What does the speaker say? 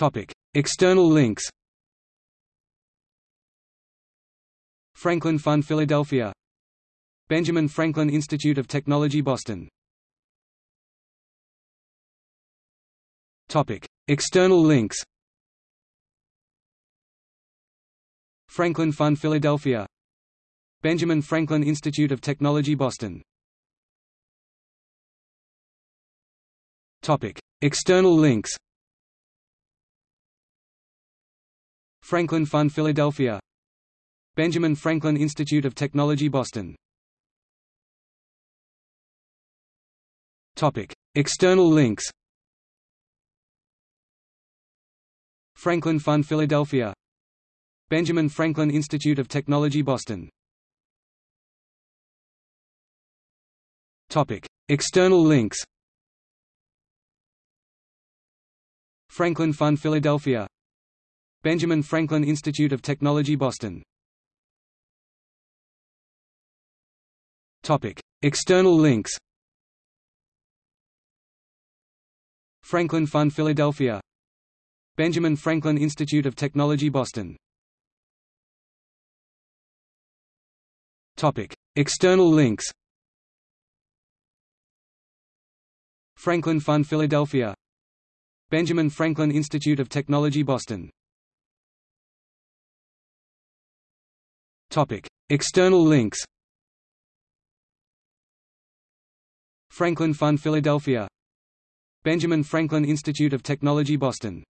Topic: External links. Franklin Fund Philadelphia. Benjamin Franklin Institute of Technology Boston. Topic: External links. Franklin Fund Philadelphia. Benjamin Franklin Institute of Technology Boston. External links. Franklin Fund Philadelphia. Benjamin Franklin Institute of Technology Boston. Topic: External links. Franklin Fund Philadelphia. Benjamin Franklin Institute of Technology Boston. Topic: External links. Franklin Fund Philadelphia Benjamin Franklin Institute of Technology Boston. Topic: External links. Franklin Fund Philadelphia. Benjamin Franklin Institute of Technology Boston. Topic: External links. Franklin Fund Philadelphia. Benjamin Franklin Institute of Technology Boston External links. Franklin Fund Philadelphia. Benjamin Franklin Institute of Technology Boston